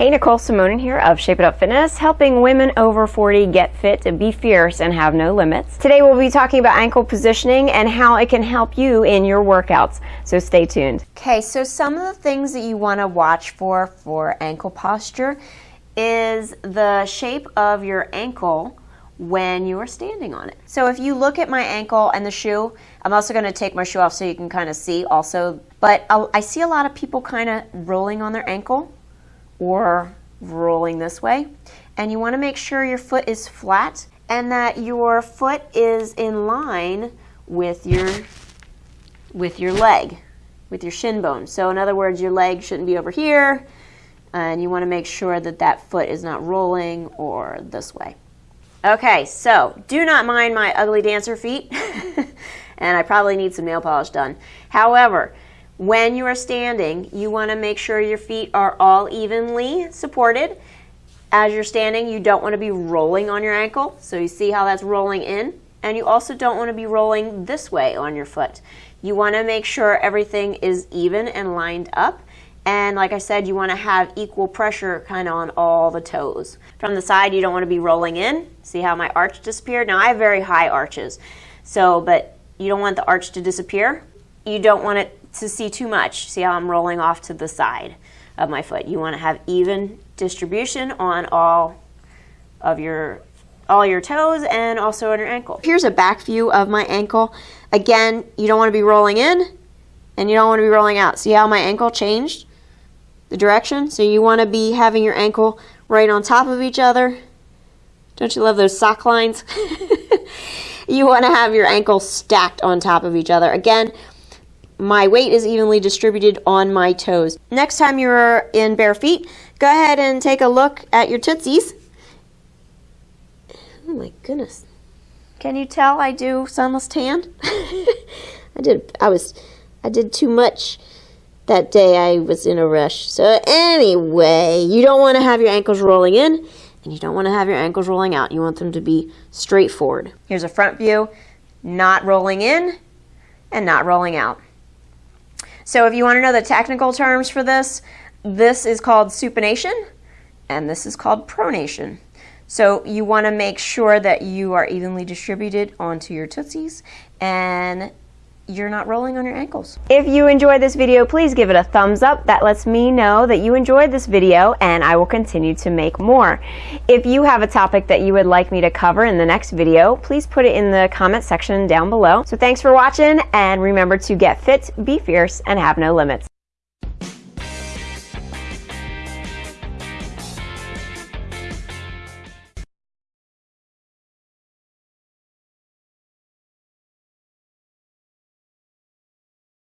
Hey, Nicole Simonin here of Shape It Up Fitness, helping women over 40 get fit to be fierce and have no limits. Today we'll be talking about ankle positioning and how it can help you in your workouts, so stay tuned. Okay, so some of the things that you want to watch for for ankle posture is the shape of your ankle when you are standing on it. So if you look at my ankle and the shoe, I'm also going to take my shoe off so you can kind of see also, but I see a lot of people kind of rolling on their ankle or rolling this way. And you want to make sure your foot is flat and that your foot is in line with your with your leg, with your shin bone. So in other words, your leg shouldn't be over here and you want to make sure that that foot is not rolling or this way. Okay, so do not mind my ugly dancer feet and I probably need some nail polish done. However, when you are standing, you want to make sure your feet are all evenly supported. As you're standing, you don't want to be rolling on your ankle. So you see how that's rolling in. And you also don't want to be rolling this way on your foot. You want to make sure everything is even and lined up. And like I said, you want to have equal pressure kind of on all the toes. From the side, you don't want to be rolling in. See how my arch disappeared? Now I have very high arches. So, but you don't want the arch to disappear. You don't want it to see too much. See how I'm rolling off to the side of my foot. You want to have even distribution on all of your all your toes and also on your ankle. Here's a back view of my ankle. Again, you don't want to be rolling in and you don't want to be rolling out. See how my ankle changed the direction? So you want to be having your ankle right on top of each other. Don't you love those sock lines? you want to have your ankles stacked on top of each other. Again, my weight is evenly distributed on my toes. Next time you're in bare feet, go ahead and take a look at your tootsies. Oh my goodness. Can you tell I do sunless tan? I did I was I did too much that day I was in a rush. So anyway, you don't want to have your ankles rolling in and you don't want to have your ankles rolling out. You want them to be straight forward. Here's a front view, not rolling in and not rolling out. So if you want to know the technical terms for this, this is called supination and this is called pronation. So you want to make sure that you are evenly distributed onto your tootsies and you're not rolling on your ankles. If you enjoyed this video, please give it a thumbs up. That lets me know that you enjoyed this video and I will continue to make more. If you have a topic that you would like me to cover in the next video, please put it in the comment section down below. So thanks for watching and remember to get fit, be fierce, and have no limits.